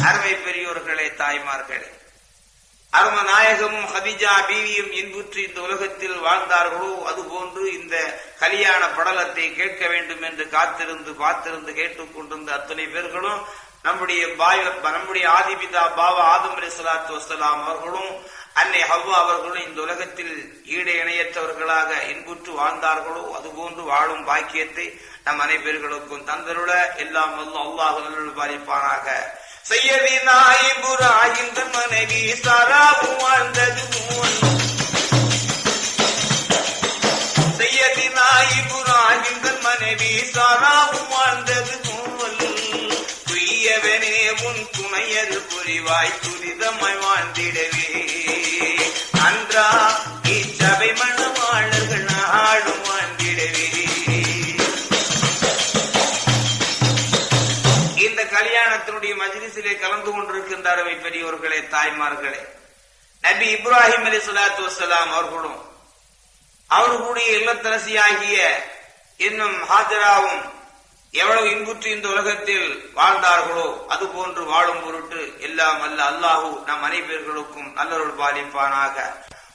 அருமை பெரியோர்களே தாய்மார்களே. அரும நாயகமும் ஹதிஜா பீவியும் இன்புற்று இந்த உலகத்தில் வாழ்ந்தார்களோ அதுபோன்று இந்த கல்யாண படலத்தை கேட்க வேண்டும் என்று காத்திருந்து பார்த்திருந்து கேட்டுக்கொண்டிருந்த அத்தனை பேர்களும் நம்முடைய பாய் நம்முடைய ஆதிபிதா பாபா ஆதம் அலி சலாத்து வசலாம் அவர்களும் அன்னை ஹவ்வா அவர்களும் இந்த உலகத்தில் ஈடு இணையற்றவர்களாக இன்புற்று வாழ்ந்தார்களோ அதுபோன்று வாழும் பாக்கியத்தை நம் அனைவர்களுக்கும் தந்தருள எல்லாம் அல்லாஹ் பாதிப்பானாக செய்யவி செய்யதி நாயிபுராயின் மனைவி சாராவும் வாழ்ந்தது செய்யவி செய்யதி நாயிபுராயின் மனைவி சாராவும் வாழ்ந்தது போல் துய்யவனே உன் துணையது புரிவாய் துரிதமாய் வாழ்ந்திடவே. கலந்து பெரியோர்களே தாய்மார்களே. நபி இப்ராஹிம் அலி சலாத்து வசலாம் அவர்களும் அவர்களுடைய இல்லத்தரசியாகிய இன்னும் ஹாஜராவும் எவ்வளவு இன்புற்று இந்த உலகத்தில் வாழ்ந்தார்களோ அது போன்று வாழும் பொருட்டு எல்லாம் அல்ல அல்லாஹூ நம் அனைவர்களுக்கும் நல்லொரு பாலிப்பானாக.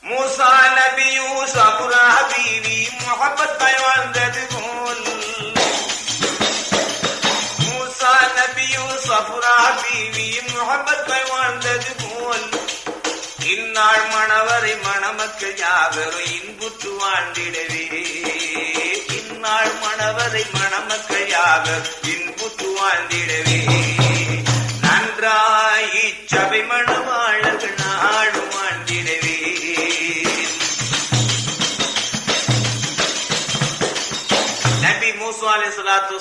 மூசா நபி யூசபுரா பீவி முகப்பத்தாய் வாழ்ந்தது போல். மூசா நபியும் சஃபுரா பீவியும் முகப்பத்தை வாழ்ந்தது போல். இந்நாள் மணவரை மணமக்கள் யாவரும் இன்புற்று வாழ்ந்திடவே. இந்நாள் மணவரை மணமக்கள் யாவர் இன்புற்று வாழ்ந்திடவே.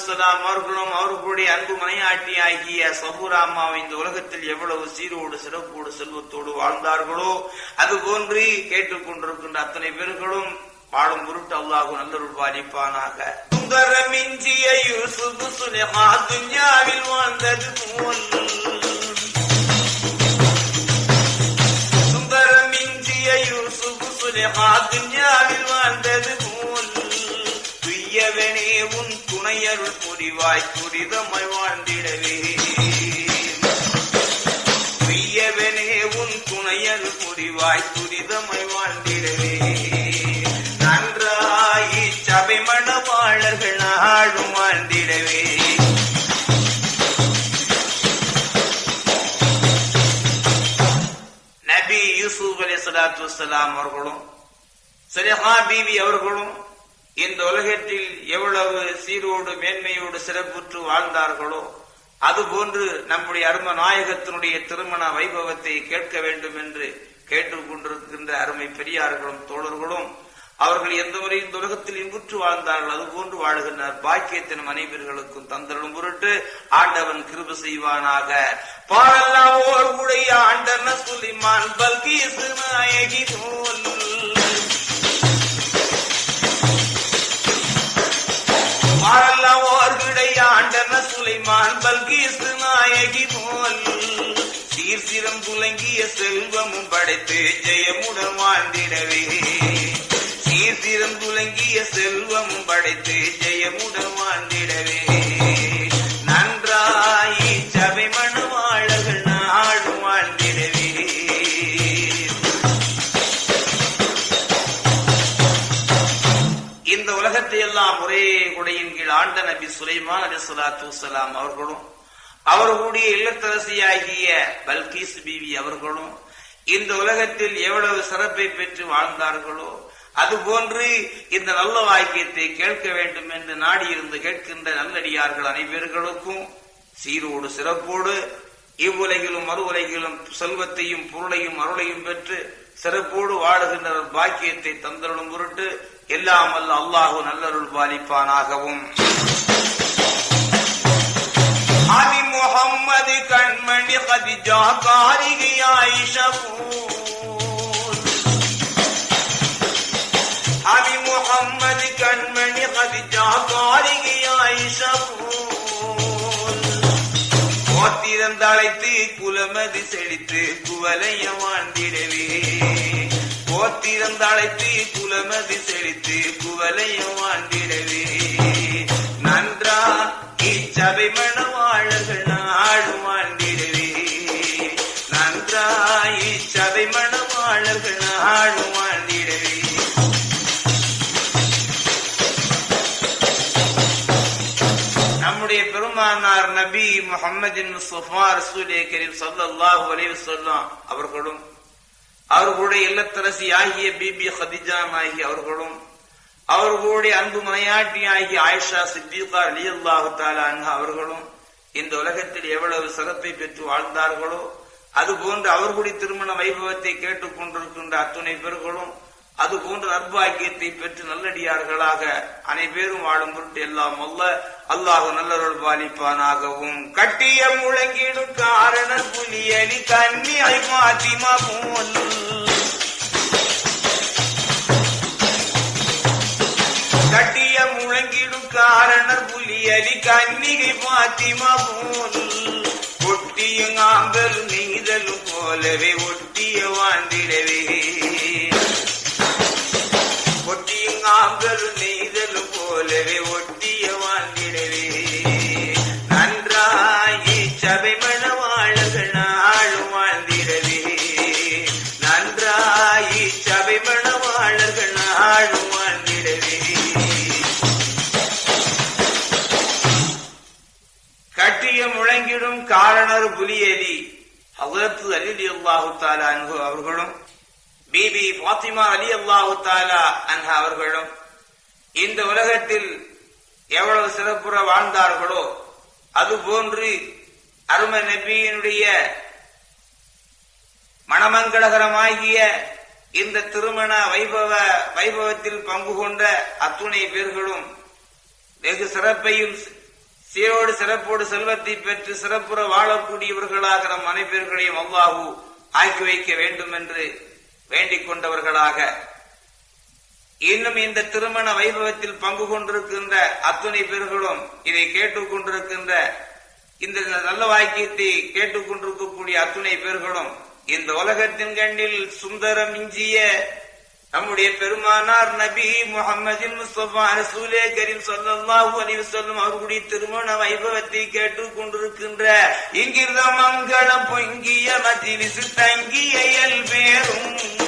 சலாத்து அவர்களும் அவர்களுடைய அன்பு மனையாட்டி ஆகிய சபூரா இந்த உலகத்தில் எவ்வளவு சீரோடு சிறப்போடு செல்வத்தோடு வாழ்ந்தார்களோ அது போன்று கேட்டுக்கொண்டிருக்கின்ற அத்தனை பேர்களும் வாழும் பொருட்டு அல்லாஹு நல்லொருள் பாதிப்பானாக சுந்தரமிஞ்சிய யூசுப் சுலேஹா துன்யாவில் வாழ்ந்தது போல். சுந்தரமிஞ்சிய யூசுப் சுலேஹா துன்யாவில் வாழ்ந்தது போல். துய்யவனே உன் துணையருள் புரிவாய் துரிதமாய் வாழ்ந்திடவே. துய்யவனே உன் துணையருள் புரிவாய் துரிதமாய் வாழ்ந்திடவே. நன்றாயி சபை மணவாளர்கள் நாடும் வாழ்ந்திடவே. நபி யூசுப் அலி சலாத்து வசலாம் அவர்களும் சலிஹா பீவி அவர்களும் இந்த உலகத்தில் எவ்வளவு சீரோடு மேன்மையோடு சிறப்புற்று வாழ்ந்தார்களோ அதுபோன்று நம்முடைய அரும நாயகத்தினுடைய திருமண வைபவத்தை கேட்க வேண்டும் என்று கேட்டுக்கொண்டிருக்கின்ற அருமை பெரியார்களும் தோழர்களும் அவர்கள் எந்த முறையும் இந்த உலகத்தில் இன்புற்று வாழ்ந்தார்கள் அதுபோன்று வாழ்கின்றார் பாக்கியத்தின் மனைவர்களுக்கும் தந்தரும் பொருட்டு ஆண்டவன் கிருப செய்வானாக. பாடல்லாம் ஓர் உடைய ஆண்டன சுலிமான் பல்கி நாயகி போல் ஆண்டன சுலைமான் பல்கீசு நாயகி போல். சீர்சிரம் துலங்கிய செல்வமும் படைத்து ஜெயமுடன் வாழ்ந்திடவே. சீர்சிரம் துலங்கிய செல்வமும் படைத்து ஜெயமுடன் வாழ்ந்த சுலைமான் அலி சலாத்து வலாம் அவர்களும் அவர்களுடைய இல்லத்தரசியாகிய பல்கீஸ் பீவி அவர்களும் இந்த உலகத்தில் எவ்வளவு சிறப்பை பெற்று வாழ்ந்தார்களோ அதுபோன்று இந்த நல்ல வாக்கியத்தை கேட்க வேண்டும் என்று நாடியிருந்து கேட்கின்ற நல்லடியார்கள் அனைவர்களுக்கும் சீரோடு சிறப்போடு இவ்வுலகிலும் மறு உலகிலும் செல்வத்தையும் பொருளையும் அருளையும் பெற்று சிறப்போடு வாழுகின்ற பாக்கியத்தை தந்தருளும் பொருட்டு எல்லாம் வல்ல அல்லாஹு நல்லருள் பாலிப்பானாகவும். அபி முகம்மது கண்மணி கதிஜா காரிகை அபி முகம்மது கண்மணி கதிஜா காரிகை போத்திரந்தழைத்து குலமதி செழித்து குவலைய வாழ்ந்திடவே கோத்திரந்தழைத்து குலமதி செழித்து குவலையும் ஆண்டிடவே நன்றா இச்சபை மணவாழர்கள் நாடும் ஆண்டிடவே நன்றா இச்சபை மணவாழர்கள் நாடும் ஆண்டிடவே நம்முடைய பெருமானார் நபி முகமது முஸ்தபா ரசூலே கரீம் அவர்களும் அவர்களுடைய இல்லத்தரசி ஆகிய பிபி ஹதிஜா நாயகி அவர்களும் அவர்களுடைய அன்பு மனையாட்டி ஆகிய ஆயிஷா சித்திகா அலியல்லாஹு தாலா அன்ஹா அவர்களும் இந்த உலகத்தில் எவ்வளவு சிறப்பை பெற்று வாழ்ந்தார்களோ அதுபோன்று அவர்களுடைய திருமண வைபவத்தை கேட்டுக் கொண்டிருக்கின்ற அத்துணை பேர்களும் அது போன்ற நற்பாக்கியத்தை பெற்று நல்லடியார்களாக அனைவரும் வாழும் பொருட்டு எல்லாம் அல்ல. அல்லாஹு நல்லருள் பாலிப்பானாகவும். கட்டிய முழங்கிடும் காரண புலியலி கண்ணி ஐமாத்திமா போல். கட்டிய முழங்கிடும் காரணர் புலியலி கன்னிகை பாத்திமா போல். ஒட்டியும் ஆம்பலும் நெய்தலும் போலவே ஒட்டிய வாழ்ந்திடவே போலவே ஒட்டிய வாழ்ந்திடவே நன்றாயி சபை மணவாழகள் நாளும் வாழ்ந்திடவே. நன்றாயி சபை மணவாழர்கள் நாளும் வாழ்ந்திடவே. கட்டிய முழங்கிடும் காரணர் புலியலி ஹசரத்து அலி அல்லாஹு தாலா அன்ஹு அவர்களும் பிபி பாத்திமா அலி அல்லாஹு தாலா அன்ஹா அவர்களும் இந்த உலகத்தில் எவ்வளவு சிறப்புற வாழ்ந்தார்களோ அதுபோன்று அரும நபியினுடைய மணமங்களகரமாகிய இந்த திருமண வைபவ வைபவத்தில் பங்கு கொண்ட அத்துணை பேர்களும் வெகு சிறப்பையும் சீரோடு சிறப்போடு செல்வத்தை பெற்று சிறப்புற வாழக்கூடியவர்களாக நம் அனைவர்களையும் அவ்வாகு ஆக்கி வைக்க வேண்டும் என்று வேண்டிக் கொண்டவர்களாக இன்னும் இந்த திருமண வைபவத்தில் பங்கு கொண்டிருக்கின்ற அத்துணை பேர்களும் இதை கேட்டுக் கொண்டிருக்கின்ற இந்த நல்ல வாக்கியத்தை கேட்டுக் கொண்டிருக்கக்கூடிய அத்துணை பேர்களும் இந்த உலகத்தின் கண்ணில் சுந்தரம் இஞ்சிய நம்முடைய பெருமானார் நபி முகமதின் முஸ்தபா ரசூலே கரீம் ஸல்லல்லாஹு அலைஹி வஸல்லம் அவர்களுடைய திருமண வைபவத்தை கேட்டுக் கொண்டிருக்கின்ற இங்கிருந்த மங்களம் பொங்கிய மஜ்லிஸ் தங்கிய இயல்பேரும்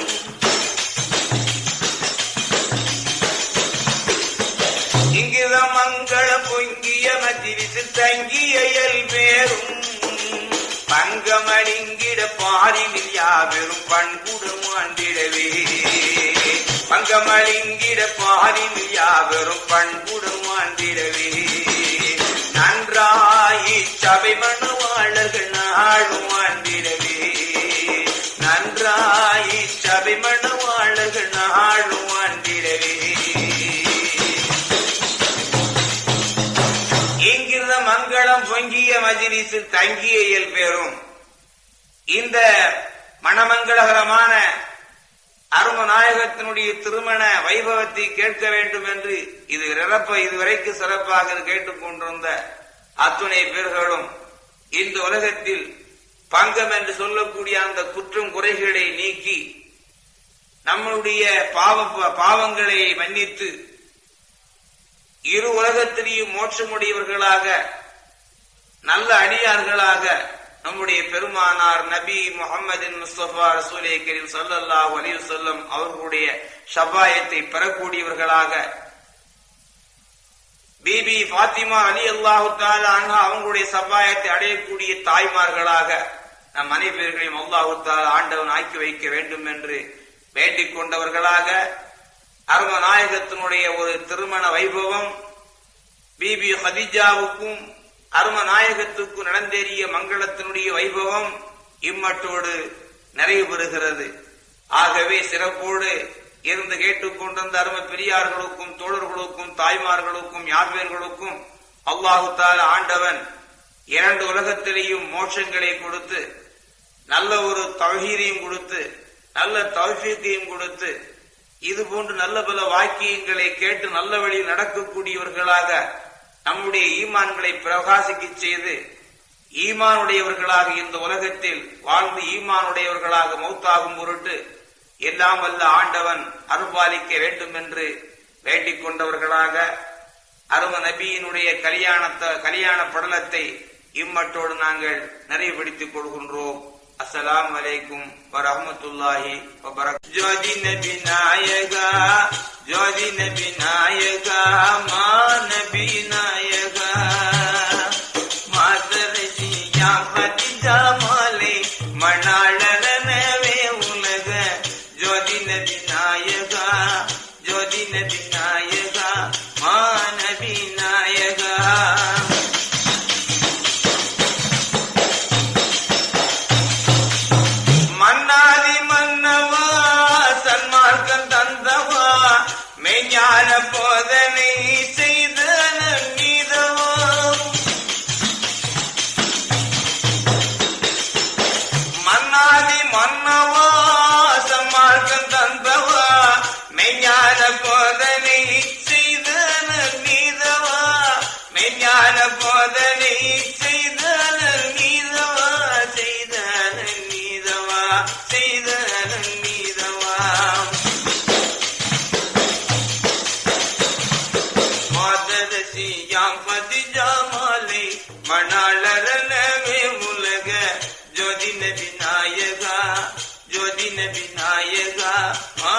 இங்கிருந்த மங்கள பொங்கிய மதிவிசு தங்கிய இயல்பேரும் பங்கமணிங்கிட பாரினில் யாவெரும் பண்புடம் ஆண்டிடவே பங்கமணிங்கிட பாரினில் யாவெரும் பண்புடம் ஆண்டிடவே நன்றாயி சபை மணவாளர்கள் நாளும் ஆண்டிடவே மங்களம் பொங்கிய மஜிலிஸில் தங்கிய இயல்பேரும் இந்த மணமங்களகரமான அரும நாயகத்தினுடைய திருமண வைபவத்தை கேட்க வேண்டும் என்று இது சிறப்ப இதுவரைக்கு சிறப்பாக கேட்டுக் கொண்டிருந்த அத்துணை பேர்களும் இந்த உலகத்தில் பங்கம் என்று சொல்லக்கூடிய அந்த குற்றம் குறைகளை நீக்கி நம்மளுடைய பாவ பாவங்களை மன்னித்து இரு உலகத்திலேயும் மோட்சமுடையவர்களாக நல்ல அடியார்களாக நம்முடைய பெருமானார் நபி முகமதின் முஸ்தபா ரசூலே கரீம் ஸல்லல்லாஹு அலைஹி சொல்லம் அவர்களுடைய ஷபாயத்தை பெறக்கூடியவர்களாக பிபி பாத்திமா அலி அல்லாஹு அன்ஹா அவங்களுடைய சபாயத்தை அடையக்கூடிய தாய்மார்களாக நம் அனைவர்களையும் அல்லாஹு ஆண்டவன் ஆக்கி வைக்க வேண்டும் என்று வேண்டிக் கொண்டவர்களாக அரும நாயகத்தினுடைய ஒரு திருமண வைபவம் பிபி ஹதிஜாவுக்கும் அருமநாயகத்துக்கு நடந்தேறிய மங்களத்தினுடைய வைபவம் இம்மட்டோடு நிறைவு பெறுகிறது. ஆகவே சிறப்போடு இருந்து கேட்டுக்கொண்டிருந்த அரும பெரியார்களுக்கும் தோழர்களுக்கும் தாய்மார்களுக்கும் யார்வேர்களுக்கும் அல்லாஹு தால ஆண்டவன் இரண்டு உலகத்திலேயும் மோட்சங்களை கொடுத்து நல்ல ஒரு தவகீரையும் கொடுத்து நல்ல தௌஃபீக்கையும் கொடுத்து இது போன்று நல்ல பல வாக்கியங்களை கேட்டு நல்ல வழியில் நடக்கக்கூடியவர்களாக நம்முடைய ஈமான்களை பிரகாசிக்க செய்து ஈமானுடையவர்களாக இந்த உலகத்தில் வாழ்ந்து ஈமானுடையவர்களாக மௌத்தாகும் பொருட்டு எல்லாம் வல்ல ஆண்டவன் அருபாலிக்க வேண்டும் என்று வேண்டிக் கொண்டவர்களாக அரும நபியினுடைய கல்யாணத்தை கல்யாண படலத்தை இம்மட்டோடு நாங்கள் நிறைவுபடுத்திக் கொள்கின்றோம். असलामकुम वरहमतुल्लाहि वबरक जोजी नबी नायगा जोजी नबी नायगा माँ नबी नायगा मातर सिया खदीजा माले மன்னவா சம்மார்க்கம் தந்தவா மெய்ஞான போதனை செய்தன நீதவா மெய்ஞான போதனை विनागा मा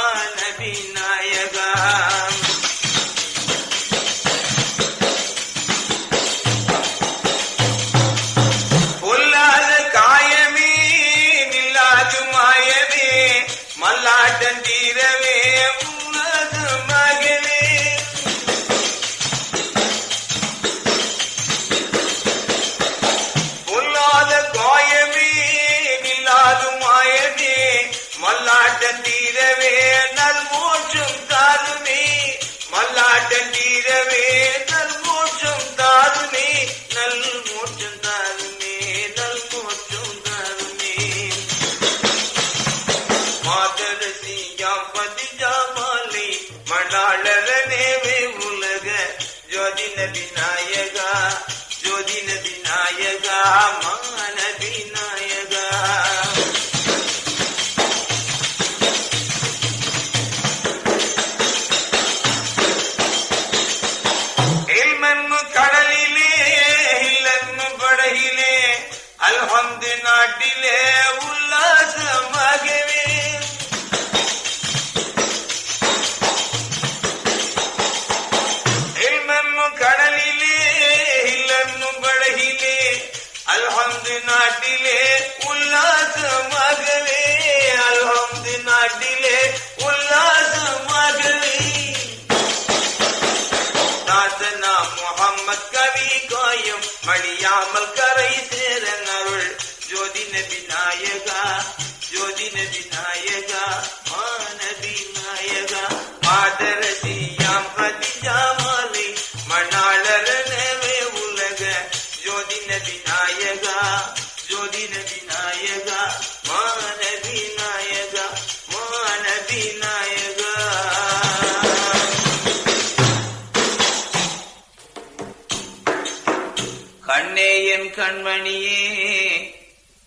கண்மணியே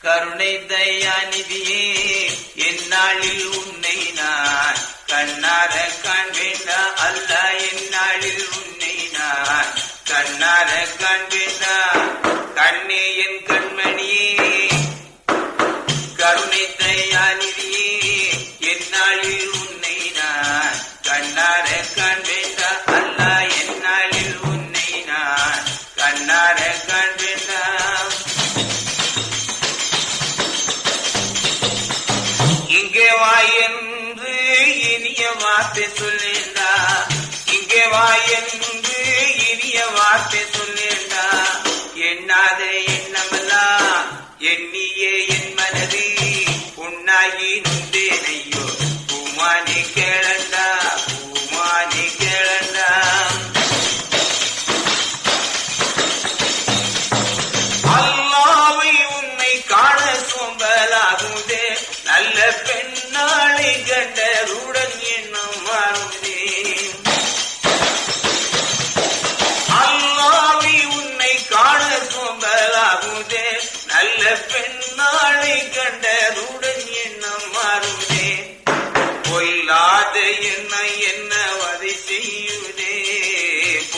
கருணை தயாநிதியே எந்நாளில் உன்னை நான் கண்ணார காண்பேண்டா அல்ல எந்நாளில் உன்னை நான் கண்ணார காண்பேண்டா கண்ணே என் கண்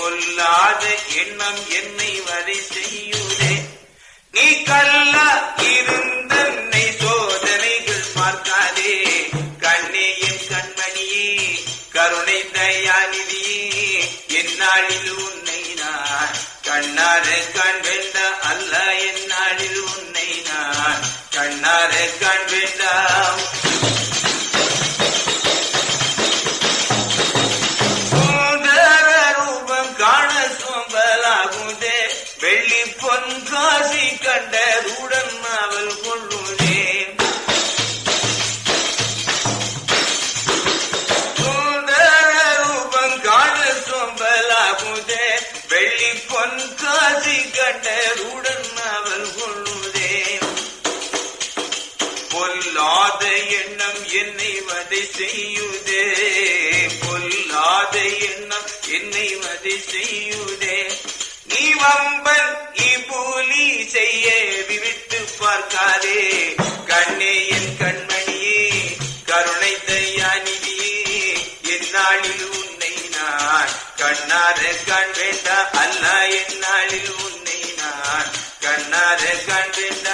கொல்லாத எண்ணம் என்னை வரை செய்யுதே. நீ கல்லா இருந்தன்னை சோதனைகள் பார்க்காதே கண்ணேயின் கண்மணியே கருணை தயாநிதியே என்னாளில் உன்னை நான் கண்ணார கண்வெண்ட அல்ல என்னாளில் உன்னை நான் கண்ணார கண்வெண்டாம் காசி கண்டதுடன் அவள் கொள்ளுமே சுந்தர ரூபம் காண சோம்பலாகுதே. வெள்ளி பொன் காசி கண்டதுடன் அவள் கொள்ளுதே. பொல்லாத எண்ணம் என்னை வதை செய்யுதே. பொல்லாத எண்ணம் என்னை வதை செய்யுதே. நீ வம்பன் செய்ய விவித்து பார்க்காதே. கண்ணே என் கண்மணியே கருணை தயாநிதியே என்னாளில் உன்னை நான் கண்ணார கண் வேண்டா அல்ல எந்நாளில் உன்னை நான் கண்ணார கண் வேண்டா